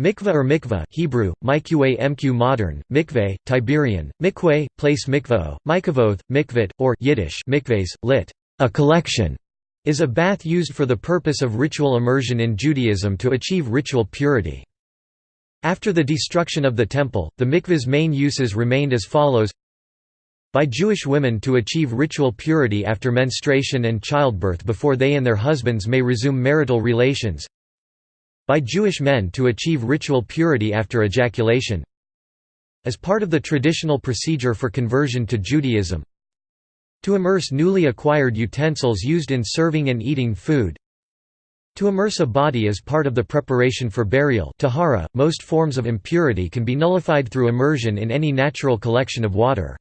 Mikveh or mikveh Hebrew, mikveh mq modern, mikveh, Tiberian, mikveh, place mikveh, mikavoth, mikvit, or Yiddish mikves, lit. a collection, is a bath used for the purpose of ritual immersion in Judaism to achieve ritual purity. After the destruction of the Temple, the mikveh's main uses remained as follows by Jewish women to achieve ritual purity after menstruation and childbirth before they and their husbands may resume marital relations by Jewish men to achieve ritual purity after ejaculation as part of the traditional procedure for conversion to Judaism to immerse newly acquired utensils used in serving and eating food to immerse a body as part of the preparation for burial tahara, most forms of impurity can be nullified through immersion in any natural collection of water.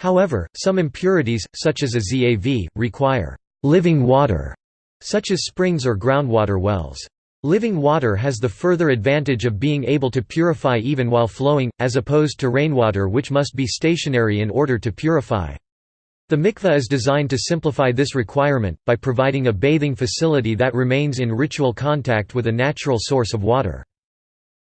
However, some impurities, such as a zav, require «living water», such as springs or groundwater wells. Living water has the further advantage of being able to purify even while flowing, as opposed to rainwater which must be stationary in order to purify. The mikveh is designed to simplify this requirement, by providing a bathing facility that remains in ritual contact with a natural source of water.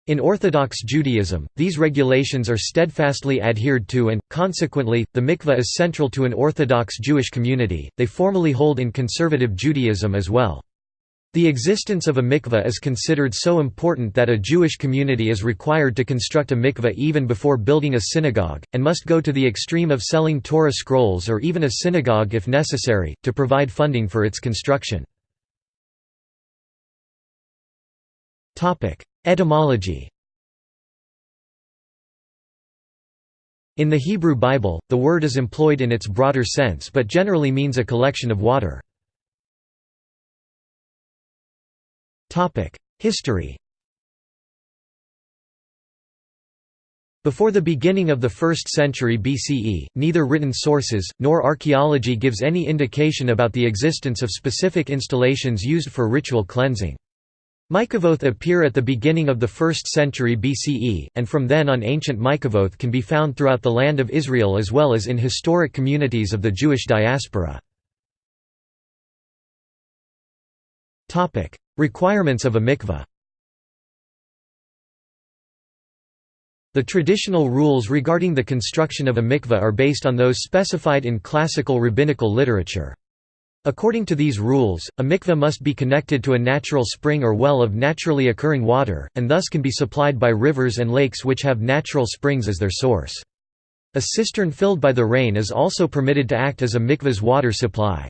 In Orthodox Judaism, these regulations are steadfastly adhered to and, consequently, the mikveh is central to an Orthodox Jewish community, they formally hold in conservative Judaism as well. The existence of a mikveh is considered so important that a Jewish community is required to construct a mikveh even before building a synagogue, and must go to the extreme of selling Torah scrolls or even a synagogue if necessary, to provide funding for its construction. Etymology In the Hebrew Bible, the word is employed in its broader sense but generally means a collection of water. History Before the beginning of the 1st century BCE, neither written sources, nor archaeology gives any indication about the existence of specific installations used for ritual cleansing. Mikavoth appear at the beginning of the 1st century BCE, and from then on ancient Mikavoth can be found throughout the land of Israel as well as in historic communities of the Jewish diaspora. Requirements of a mikveh The traditional rules regarding the construction of a mikveh are based on those specified in classical rabbinical literature. According to these rules, a mikveh must be connected to a natural spring or well of naturally occurring water, and thus can be supplied by rivers and lakes which have natural springs as their source. A cistern filled by the rain is also permitted to act as a mikveh's water supply.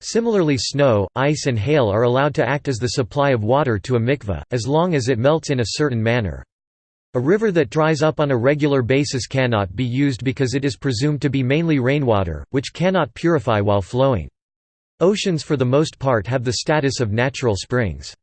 Similarly snow, ice and hail are allowed to act as the supply of water to a mikveh, as long as it melts in a certain manner. A river that dries up on a regular basis cannot be used because it is presumed to be mainly rainwater, which cannot purify while flowing. Oceans for the most part have the status of natural springs.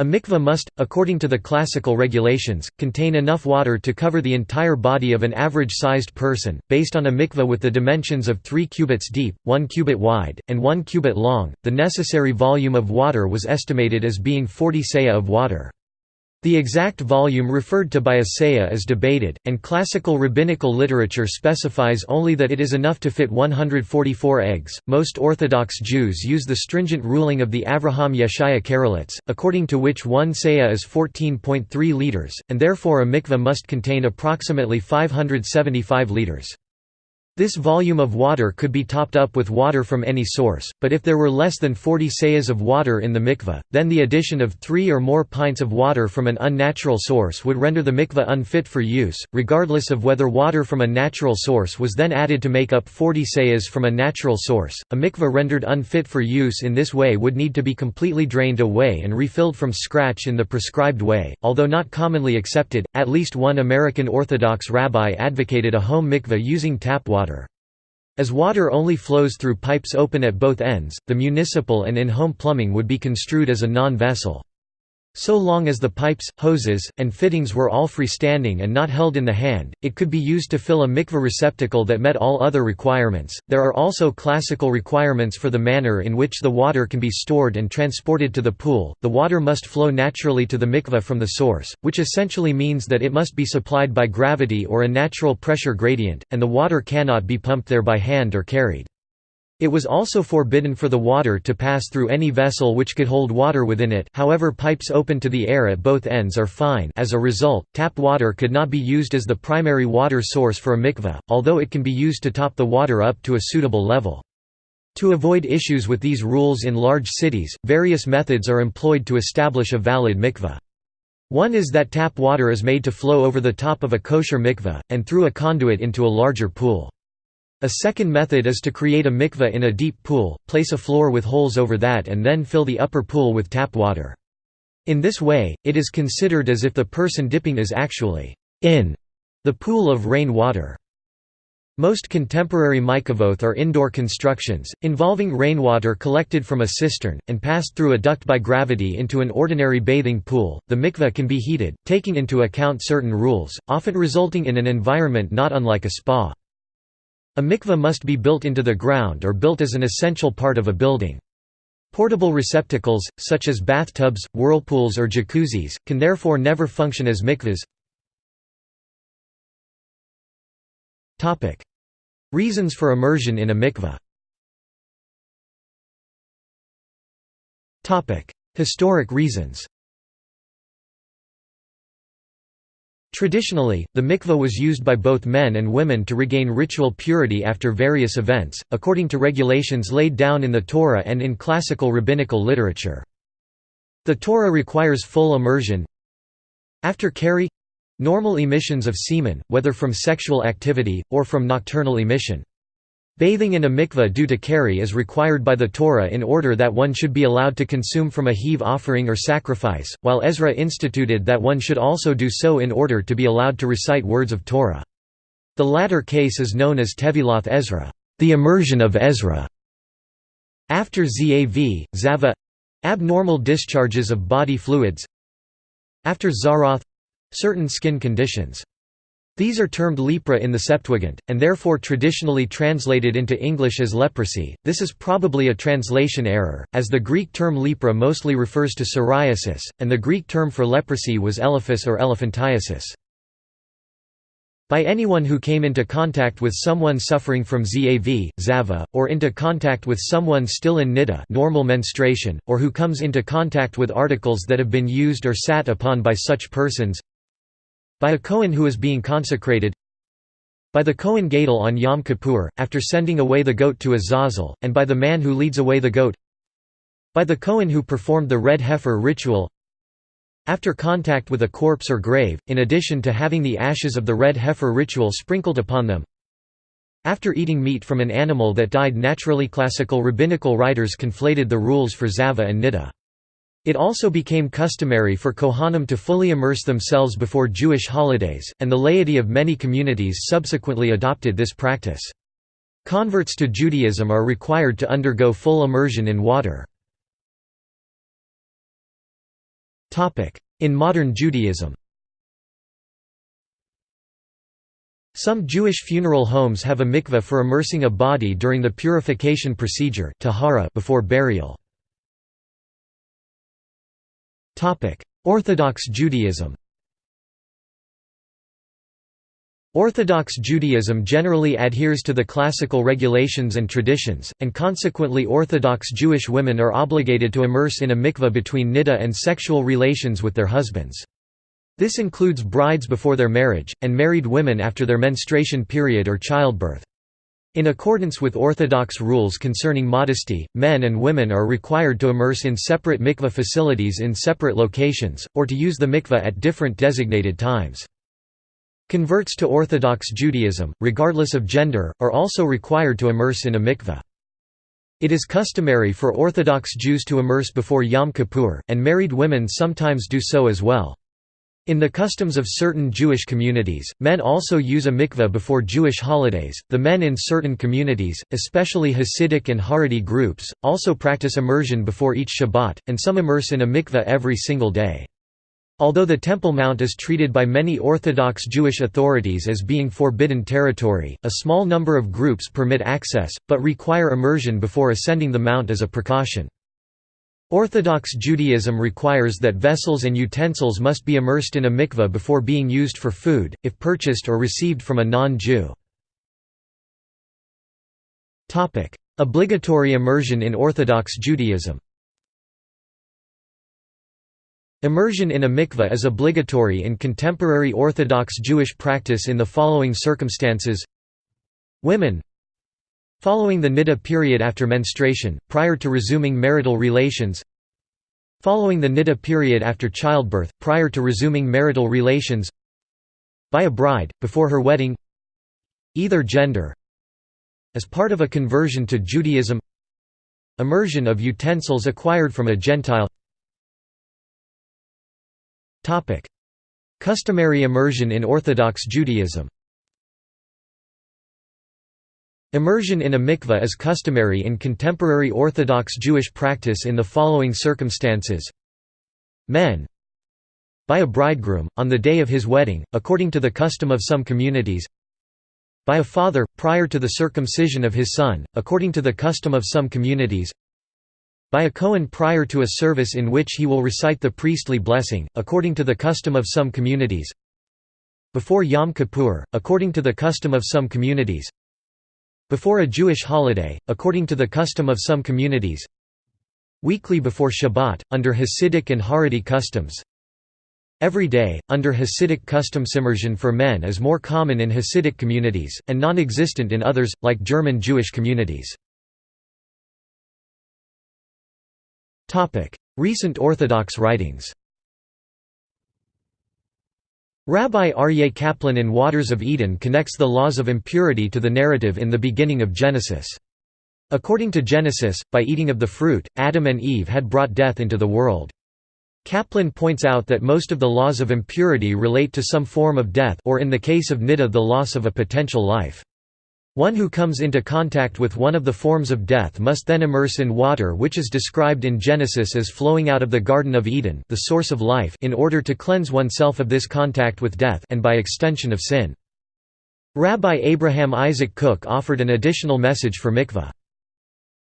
A mikveh must, according to the classical regulations, contain enough water to cover the entire body of an average-sized person, based on a mikveh with the dimensions of 3 cubits deep, 1 cubit wide, and 1 cubit long. The necessary volume of water was estimated as being 40 seah of water. The exact volume referred to by a seah is debated, and classical rabbinical literature specifies only that it is enough to fit 144 eggs. Most Orthodox Jews use the stringent ruling of the Avraham Yeshaya Karelitz, according to which one seah is 14.3 liters, and therefore a mikveh must contain approximately 575 liters. This volume of water could be topped up with water from any source, but if there were less than 40 seahs of water in the mikveh, then the addition of three or more pints of water from an unnatural source would render the mikveh unfit for use, regardless of whether water from a natural source was then added to make up 40 seahs from a natural source. A mikveh rendered unfit for use in this way would need to be completely drained away and refilled from scratch in the prescribed way, although not commonly accepted. At least one American Orthodox rabbi advocated a home mikveh using tap water. As water only flows through pipes open at both ends, the municipal and in-home plumbing would be construed as a non-vessel. So long as the pipes, hoses, and fittings were all freestanding and not held in the hand, it could be used to fill a mikveh receptacle that met all other requirements. There are also classical requirements for the manner in which the water can be stored and transported to the pool. The water must flow naturally to the mikveh from the source, which essentially means that it must be supplied by gravity or a natural pressure gradient, and the water cannot be pumped there by hand or carried. It was also forbidden for the water to pass through any vessel which could hold water within it however pipes open to the air at both ends are fine as a result, tap water could not be used as the primary water source for a mikveh, although it can be used to top the water up to a suitable level. To avoid issues with these rules in large cities, various methods are employed to establish a valid mikveh. One is that tap water is made to flow over the top of a kosher mikveh, and through a conduit into a larger pool. A second method is to create a mikveh in a deep pool, place a floor with holes over that and then fill the upper pool with tap water. In this way, it is considered as if the person dipping is actually in the pool of rain water. Most contemporary mikvot are indoor constructions, involving rainwater collected from a cistern, and passed through a duct by gravity into an ordinary bathing pool. The mikveh can be heated, taking into account certain rules, often resulting in an environment not unlike a spa. A mikveh must be built into the ground or built as an essential part of a building. Portable receptacles, such as bathtubs, whirlpools or jacuzzis, can therefore never function as mikvahs. Reasons for immersion in a mikveh Historic reasons Traditionally, the mikveh was used by both men and women to regain ritual purity after various events, according to regulations laid down in the Torah and in classical rabbinical literature. The Torah requires full immersion after keri normal emissions of semen, whether from sexual activity, or from nocturnal emission. Bathing in a mikveh due to keri is required by the Torah in order that one should be allowed to consume from a heave offering or sacrifice, while Ezra instituted that one should also do so in order to be allowed to recite words of Torah. The latter case is known as Teviloth Ezra, the immersion of Ezra. After Zav, Zava abnormal discharges of body fluids. After Zaroth certain skin conditions. These are termed lepra in the Septuagint, and therefore traditionally translated into English as leprosy. This is probably a translation error, as the Greek term lepra mostly refers to psoriasis, and the Greek term for leprosy was elephas or elephantiasis. By anyone who came into contact with someone suffering from ZAV, Zava, or into contact with someone still in niddah normal menstruation, or who comes into contact with articles that have been used or sat upon by such persons, by a Kohen who is being consecrated by the Kohen Gadol on Yom Kippur, after sending away the goat to Azazel, and by the man who leads away the goat by the Kohen who performed the red heifer ritual after contact with a corpse or grave, in addition to having the ashes of the red heifer ritual sprinkled upon them after eating meat from an animal that died naturally classical rabbinical writers conflated the rules for Zava and Niddah. It also became customary for Kohanim to fully immerse themselves before Jewish holidays, and the laity of many communities subsequently adopted this practice. Converts to Judaism are required to undergo full immersion in water. In modern Judaism Some Jewish funeral homes have a mikveh for immersing a body during the purification procedure before burial. Orthodox Judaism Orthodox Judaism generally adheres to the classical regulations and traditions, and consequently Orthodox Jewish women are obligated to immerse in a mikveh between niddah and sexual relations with their husbands. This includes brides before their marriage, and married women after their menstruation period or childbirth. In accordance with Orthodox rules concerning modesty, men and women are required to immerse in separate mikveh facilities in separate locations, or to use the mikveh at different designated times. Converts to Orthodox Judaism, regardless of gender, are also required to immerse in a mikveh. It is customary for Orthodox Jews to immerse before Yom Kippur, and married women sometimes do so as well. In the customs of certain Jewish communities, men also use a mikveh before Jewish holidays. The men in certain communities, especially Hasidic and Haredi groups, also practice immersion before each Shabbat, and some immerse in a mikveh every single day. Although the Temple Mount is treated by many Orthodox Jewish authorities as being forbidden territory, a small number of groups permit access, but require immersion before ascending the mount as a precaution. Orthodox Judaism requires that vessels and utensils must be immersed in a mikveh before being used for food, if purchased or received from a non-Jew. Obligatory immersion in Orthodox Judaism Immersion in a mikveh is obligatory in contemporary Orthodox Jewish practice in the following circumstances Women Following the niddah period after menstruation, prior to resuming marital relations. Following the niddah period after childbirth, prior to resuming marital relations. By a bride, before her wedding. Either gender. As part of a conversion to Judaism. Immersion of utensils acquired from a Gentile. Customary immersion in Orthodox Judaism Immersion in a mikveh is customary in contemporary Orthodox Jewish practice in the following circumstances. Men by a bridegroom, on the day of his wedding, according to the custom of some communities. By a father, prior to the circumcision of his son, according to the custom of some communities. By a Kohen prior to a service in which he will recite the priestly blessing, according to the custom of some communities. Before Yom Kippur, according to the custom of some communities before a Jewish holiday, according to the custom of some communities. Weekly before Shabbat, under Hasidic and Haredi customs. Every day, under Hasidic customs immersion for men is more common in Hasidic communities, and non-existent in others, like German Jewish communities. Recent Orthodox writings Rabbi Aryeh Kaplan in Waters of Eden connects the laws of impurity to the narrative in the beginning of Genesis. According to Genesis, by eating of the fruit, Adam and Eve had brought death into the world. Kaplan points out that most of the laws of impurity relate to some form of death or in the case of niddah the loss of a potential life. One who comes into contact with one of the forms of death must then immerse in water which is described in Genesis as flowing out of the Garden of Eden the source of life in order to cleanse oneself of this contact with death and by extension of sin. Rabbi Abraham Isaac Kook offered an additional message for mikveh.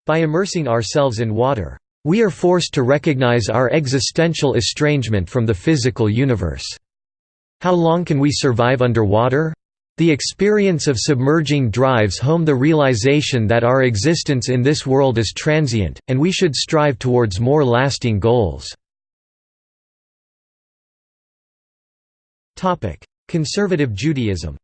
By immersing ourselves in water, we are forced to recognize our existential estrangement from the physical universe. How long can we survive underwater? The experience of submerging drives home the realization that our existence in this world is transient, and we should strive towards more lasting goals. Conservative Judaism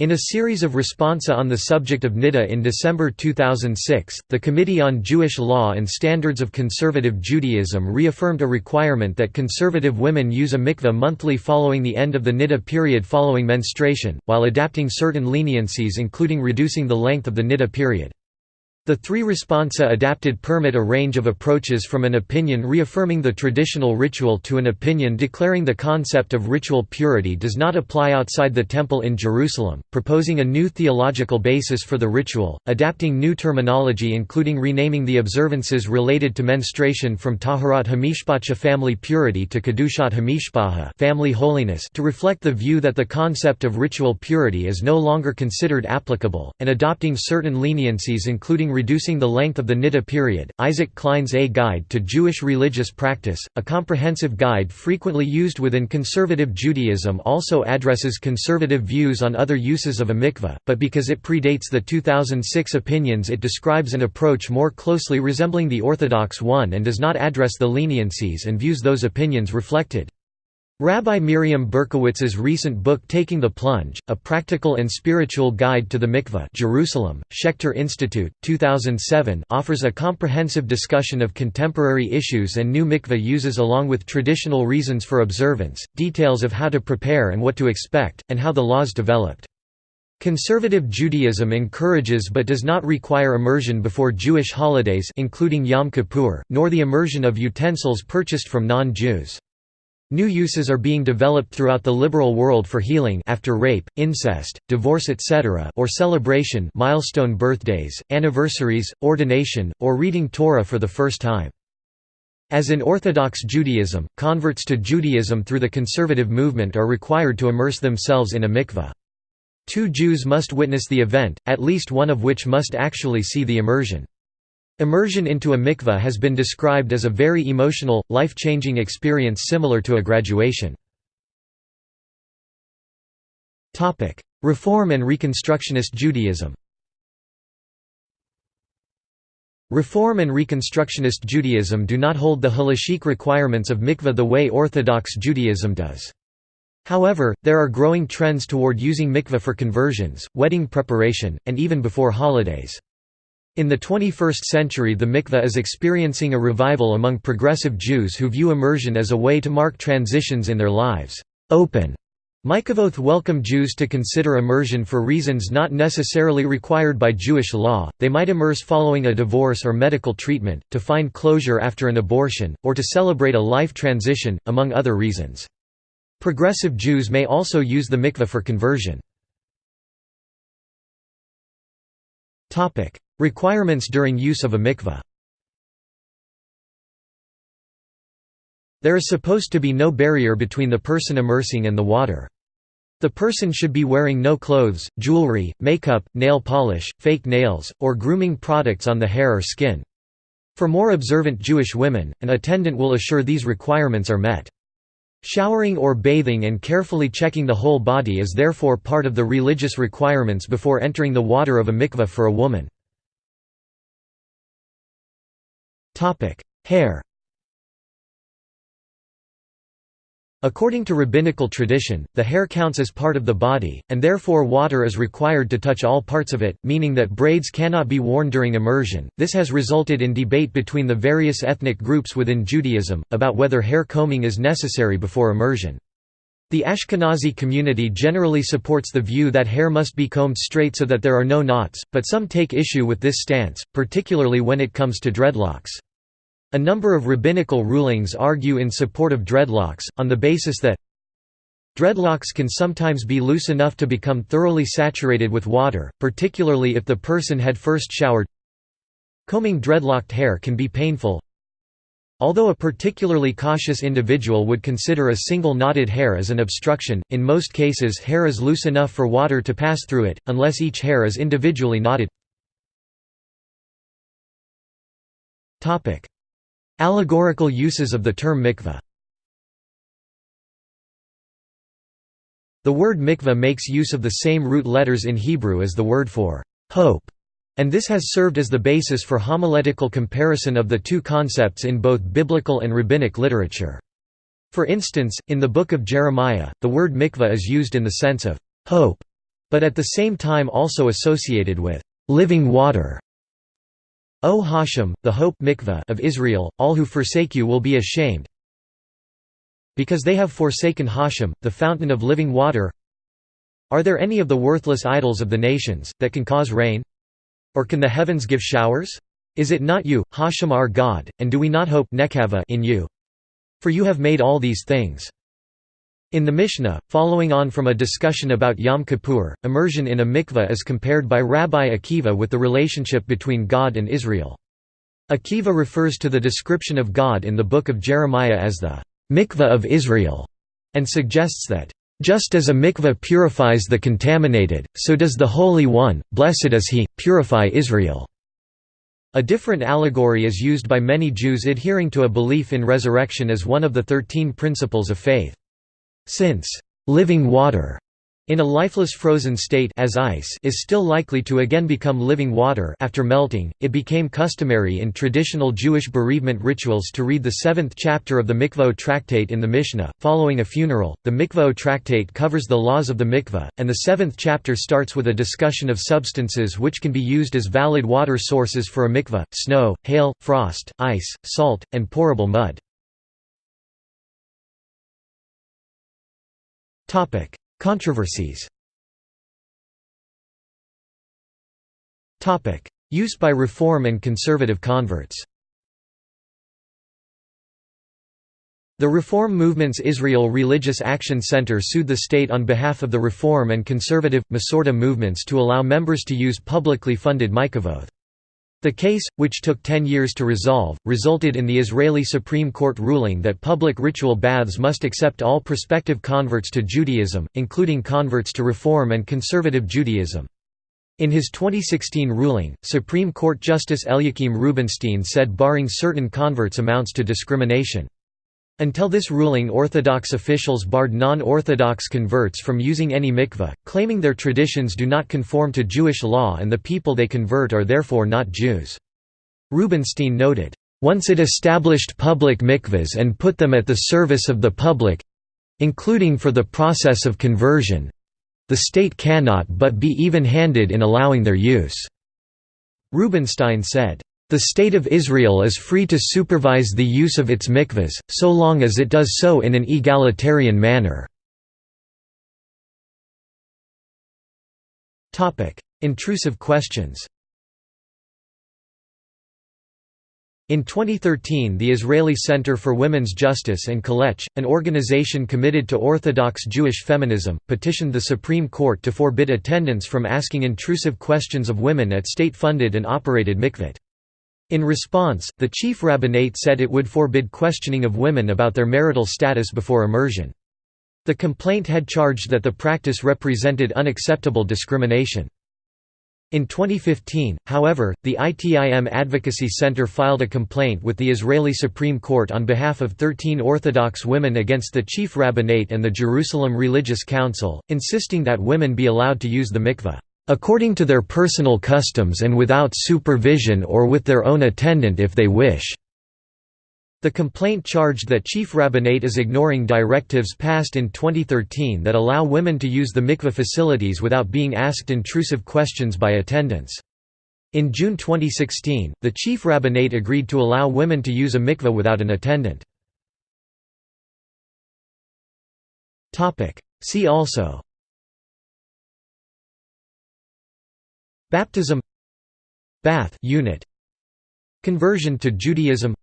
In a series of responsa on the subject of Niddah in December 2006, the Committee on Jewish Law and Standards of Conservative Judaism reaffirmed a requirement that conservative women use a mikveh monthly following the end of the Niddah period following menstruation, while adapting certain leniencies including reducing the length of the Niddah period. The three responsa adapted permit a range of approaches from an opinion reaffirming the traditional ritual to an opinion declaring the concept of ritual purity does not apply outside the temple in Jerusalem, proposing a new theological basis for the ritual, adapting new terminology including renaming the observances related to menstruation from Taharat Hamishpacha family purity to Kedushat Hamishpacha family holiness to reflect the view that the concept of ritual purity is no longer considered applicable, and adopting certain leniencies including Reducing the Length of the Niddah Period, Isaac Klein's A Guide to Jewish Religious Practice, a comprehensive guide frequently used within conservative Judaism also addresses conservative views on other uses of a mikveh, but because it predates the 2006 opinions it describes an approach more closely resembling the orthodox one and does not address the leniencies and views those opinions reflected. Rabbi Miriam Berkowitz's recent book Taking the Plunge, A Practical and Spiritual Guide to the Mikveh Jerusalem, Schechter Institute, 2007 offers a comprehensive discussion of contemporary issues and new mikveh uses along with traditional reasons for observance, details of how to prepare and what to expect, and how the laws developed. Conservative Judaism encourages but does not require immersion before Jewish holidays including Yom Kippur, nor the immersion of utensils purchased from non-Jews. New uses are being developed throughout the liberal world for healing after rape, incest, divorce etc. or celebration milestone birthdays, anniversaries, ordination, or reading Torah for the first time. As in Orthodox Judaism, converts to Judaism through the conservative movement are required to immerse themselves in a mikveh. Two Jews must witness the event, at least one of which must actually see the immersion. Immersion into a mikveh has been described as a very emotional, life-changing experience similar to a graduation. Reform and Reconstructionist Judaism Reform and Reconstructionist Judaism do not hold the halachic requirements of mikveh the way Orthodox Judaism does. However, there are growing trends toward using mikveh for conversions, wedding preparation, and even before holidays. In the 21st century the mikveh is experiencing a revival among progressive Jews who view immersion as a way to mark transitions in their lives. Open Mikavoth welcome Jews to consider immersion for reasons not necessarily required by Jewish law, they might immerse following a divorce or medical treatment, to find closure after an abortion, or to celebrate a life transition, among other reasons. Progressive Jews may also use the mikveh for conversion. Requirements during use of a mikveh There is supposed to be no barrier between the person immersing and the water. The person should be wearing no clothes, jewelry, makeup, nail polish, fake nails, or grooming products on the hair or skin. For more observant Jewish women, an attendant will assure these requirements are met. Showering or bathing and carefully checking the whole body is therefore part of the religious requirements before entering the water of a mikveh for a woman. Hair According to rabbinical tradition, the hair counts as part of the body, and therefore water is required to touch all parts of it, meaning that braids cannot be worn during immersion. This has resulted in debate between the various ethnic groups within Judaism, about whether hair combing is necessary before immersion. The Ashkenazi community generally supports the view that hair must be combed straight so that there are no knots, but some take issue with this stance, particularly when it comes to dreadlocks. A number of rabbinical rulings argue in support of dreadlocks, on the basis that Dreadlocks can sometimes be loose enough to become thoroughly saturated with water, particularly if the person had first showered. Combing dreadlocked hair can be painful. Although a particularly cautious individual would consider a single knotted hair as an obstruction, in most cases hair is loose enough for water to pass through it, unless each hair is individually knotted. Allegorical uses of the term mikveh The word mikveh makes use of the same root letters in Hebrew as the word for hope, and this has served as the basis for homiletical comparison of the two concepts in both biblical and rabbinic literature. For instance, in the book of Jeremiah, the word mikveh is used in the sense of hope, but at the same time also associated with living water. O Hashem, the hope mikveh of Israel, all who forsake you will be ashamed. Because they have forsaken Hashem, the fountain of living water. Are there any of the worthless idols of the nations, that can cause rain? Or can the heavens give showers? Is it not you, Hashem our God, and do we not hope in you? For you have made all these things. In the Mishnah, following on from a discussion about Yom Kippur, immersion in a mikveh is compared by Rabbi Akiva with the relationship between God and Israel. Akiva refers to the description of God in the book of Jeremiah as the mikveh of Israel, and suggests that, just as a mikveh purifies the contaminated, so does the Holy One, blessed is He, purify Israel. A different allegory is used by many Jews adhering to a belief in resurrection as one of the thirteen principles of faith. Since living water in a lifeless frozen state as ice is still likely to again become living water after melting, it became customary in traditional Jewish bereavement rituals to read the seventh chapter of the Mikvah tractate in the Mishnah. Following a funeral, the Mikvah tractate covers the laws of the mikvah, and the seventh chapter starts with a discussion of substances which can be used as valid water sources for a mikvah, snow, hail, frost, ice, salt, and pourable mud. Topic: Controversies. Topic: Use by Reform and Conservative converts. The Reform Movement's Israel Religious Action Center sued the state on behalf of the Reform and Conservative, Masorti movements to allow members to use publicly funded mikavoth. The case, which took ten years to resolve, resulted in the Israeli Supreme Court ruling that public ritual baths must accept all prospective converts to Judaism, including converts to Reform and Conservative Judaism. In his 2016 ruling, Supreme Court Justice Eliakim Rubinstein said barring certain converts amounts to discrimination. Until this ruling Orthodox officials barred non-Orthodox converts from using any mikveh, claiming their traditions do not conform to Jewish law and the people they convert are therefore not Jews. Rubinstein noted, "...once it established public mikvahs and put them at the service of the public—including for the process of conversion—the state cannot but be even-handed in allowing their use." Rubinstein said, "...the State of Israel is free to supervise the use of its mikvahs, so long as it does so in an egalitarian manner." Intrusive questions In 2013 the Israeli Center for Women's Justice and Kolech, an organization committed to Orthodox Jewish feminism, petitioned the Supreme Court to forbid attendants from asking intrusive questions of women at state-funded and operated mikvot. In response, the chief rabbinate said it would forbid questioning of women about their marital status before immersion. The complaint had charged that the practice represented unacceptable discrimination. In 2015, however, the ITIM Advocacy Center filed a complaint with the Israeli Supreme Court on behalf of 13 Orthodox women against the Chief Rabbinate and the Jerusalem Religious Council, insisting that women be allowed to use the mikveh, "...according to their personal customs and without supervision or with their own attendant if they wish." The complaint charged that Chief Rabbinate is ignoring directives passed in 2013 that allow women to use the mikveh facilities without being asked intrusive questions by attendants. In June 2016, the Chief Rabbinate agreed to allow women to use a mikveh without an attendant. See also Baptism Bath unit Conversion to Judaism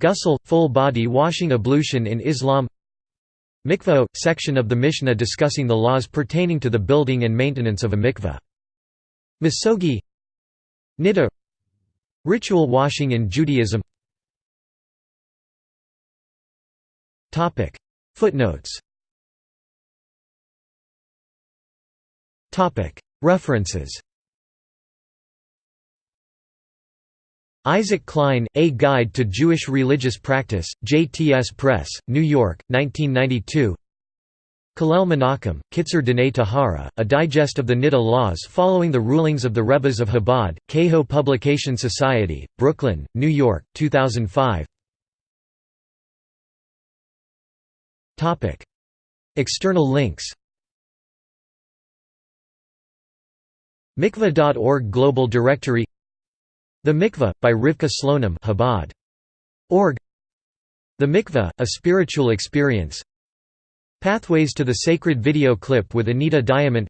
Ghusl – full-body washing ablution in Islam Mikvah – section of the Mishnah discussing the laws pertaining to the building and maintenance of a mikvah. Misogi Niddah Ritual washing in Judaism Footnotes References Isaac Klein, A Guide to Jewish Religious Practice, JTS Press, New York, 1992 Kallel Menachem, Kitzur Dinei Tahara, a digest of the Niddah laws following the rulings of the Rebbes of Chabad, Kehot Publication Society, Brooklyn, New York, 2005 External links Mikvah.org Global Directory the Mikveh, by Rivka Slonim Chabad. Org. The Mikveh, A Spiritual Experience. Pathways to the Sacred video clip with Anita Diamant.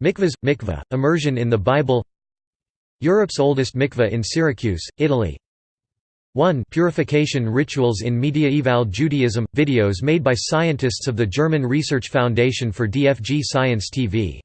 Mikvahs – Mikveh, Immersion in the Bible. Europe's oldest mikveh in Syracuse, Italy. 1 Purification Rituals in Mediaeval Judaism – Videos made by scientists of the German Research Foundation for DFG Science TV